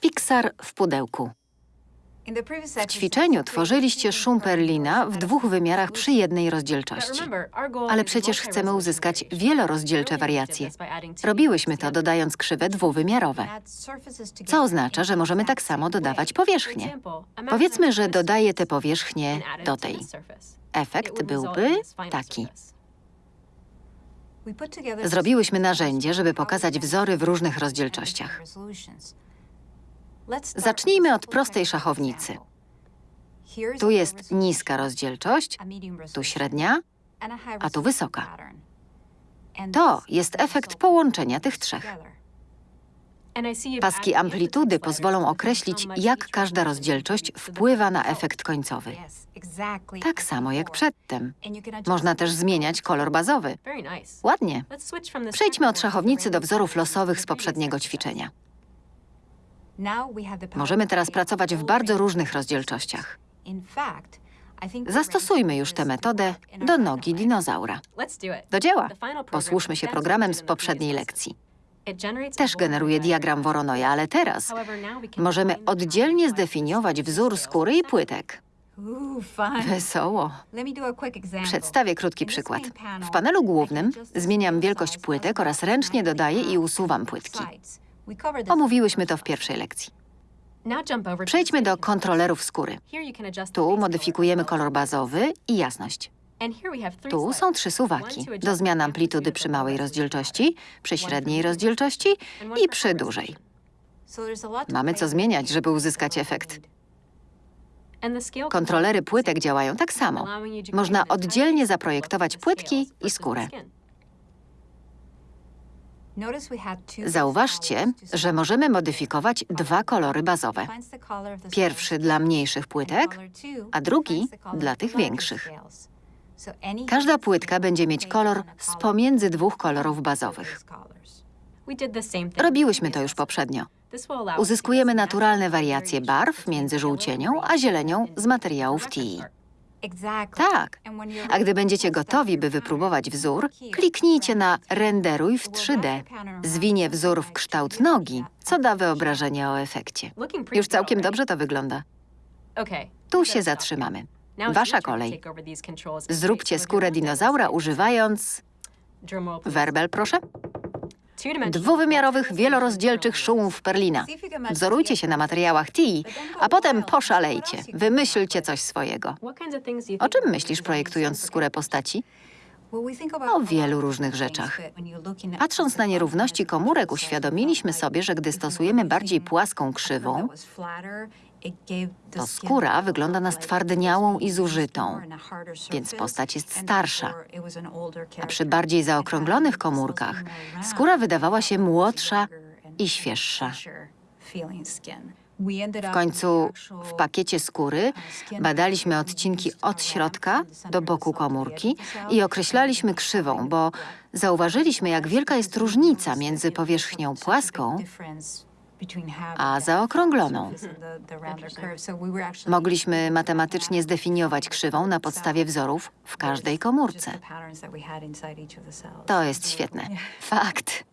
Pixar w pudełku. W ćwiczeniu tworzyliście szum Perlina w dwóch wymiarach przy jednej rozdzielczości. Ale przecież chcemy uzyskać wielorozdzielcze wariacje. Robiłyśmy to dodając krzywe dwuwymiarowe, co oznacza, że możemy tak samo dodawać powierzchnie. Powiedzmy, że dodaję te powierzchnie do tej. Efekt byłby taki. Zrobiłyśmy narzędzie, żeby pokazać wzory w różnych rozdzielczościach. Zacznijmy od prostej szachownicy. Tu jest niska rozdzielczość, tu średnia, a tu wysoka. To jest efekt połączenia tych trzech. Paski amplitudy pozwolą określić, jak każda rozdzielczość wpływa na efekt końcowy. Tak samo jak przedtem. Można też zmieniać kolor bazowy. Ładnie. Przejdźmy od szachownicy do wzorów losowych z poprzedniego ćwiczenia. Możemy teraz pracować w bardzo różnych rozdzielczościach. Zastosujmy już tę metodę do nogi dinozaura. Do dzieła! Posłuszmy się programem z poprzedniej lekcji. Też generuje diagram Voronoja, ale teraz możemy oddzielnie zdefiniować wzór skóry i płytek. Wesoło. Przedstawię krótki przykład. W panelu głównym zmieniam wielkość płytek oraz ręcznie dodaję i usuwam płytki. Omówiłyśmy to w pierwszej lekcji. Przejdźmy do kontrolerów skóry. Tu modyfikujemy kolor bazowy i jasność. Tu są trzy suwaki do zmian amplitudy przy małej rozdzielczości, przy średniej rozdzielczości i przy dużej. Mamy co zmieniać, żeby uzyskać efekt. Kontrolery płytek działają tak samo. Można oddzielnie zaprojektować płytki i skórę. Zauważcie, że możemy modyfikować dwa kolory bazowe. Pierwszy dla mniejszych płytek, a drugi dla tych większych. Każda płytka będzie mieć kolor z pomiędzy dwóch kolorów bazowych. Robiłyśmy to już poprzednio. Uzyskujemy naturalne wariacje barw między żółcienią a zielenią z materiałów TI. Tak. A gdy będziecie gotowi, by wypróbować wzór, kliknijcie na Renderuj w 3D. Zwinie wzór w kształt nogi, co da wyobrażenie o efekcie. Już całkiem dobrze to wygląda. Tu się zatrzymamy. Wasza kolej. Zróbcie skórę dinozaura używając... Werbel, proszę. Dwuwymiarowych, wielorozdzielczych szumów Perlina. Wzorujcie się na materiałach TI, a potem poszalejcie. Wymyślcie coś swojego. O czym myślisz, projektując skórę postaci? O wielu różnych rzeczach. Patrząc na nierówności komórek, uświadomiliśmy sobie, że gdy stosujemy bardziej płaską krzywą, to skóra wygląda na stwardniałą i zużytą, więc postać jest starsza. a przy bardziej zaokrąglonych komórkach skóra wydawała się młodsza i świeższa. W końcu w pakiecie skóry badaliśmy odcinki od środka do boku komórki i określaliśmy krzywą, bo zauważyliśmy, jak wielka jest różnica między powierzchnią płaską a zaokrągloną. Mogliśmy matematycznie zdefiniować krzywą na podstawie wzorów w każdej komórce. To jest świetne. Fakt.